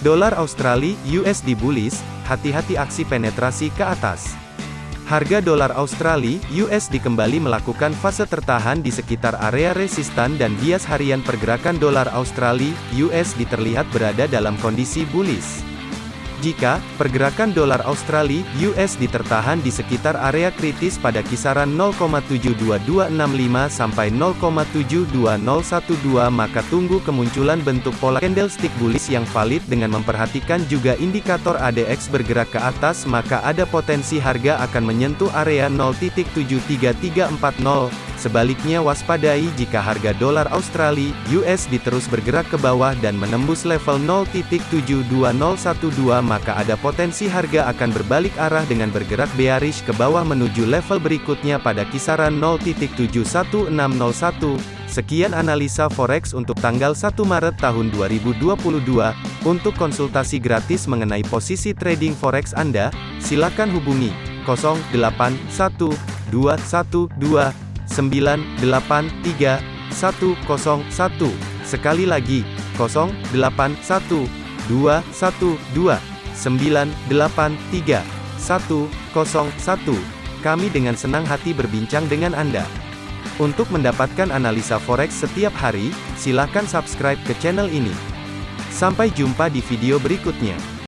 Dolar Australia USD bullish, hati-hati aksi penetrasi ke atas. Harga dolar Australia USD kembali melakukan fase tertahan di sekitar area resistan dan bias harian pergerakan dolar Australia USD terlihat berada dalam kondisi bullish. Jika pergerakan dolar Australia (US) ditertahan di sekitar area kritis pada kisaran 0,72265 sampai 0,72012 maka tunggu kemunculan bentuk pola candlestick bullish yang valid dengan memperhatikan juga indikator ADX bergerak ke atas maka ada potensi harga akan menyentuh area 0.73340 Sebaliknya waspadai jika harga dolar Australia (USD) terus bergerak ke bawah dan menembus level 0.72012 maka ada potensi harga akan berbalik arah dengan bergerak bearish ke bawah menuju level berikutnya pada kisaran 0.71601. Sekian analisa forex untuk tanggal 1 Maret tahun 2022. Untuk konsultasi gratis mengenai posisi trading forex Anda, silakan hubungi 081212 983 101. Sekali lagi, 081212 983 101. Kami dengan senang hati berbincang dengan Anda. Untuk mendapatkan analisa forex setiap hari, silakan subscribe ke channel ini. Sampai jumpa di video berikutnya.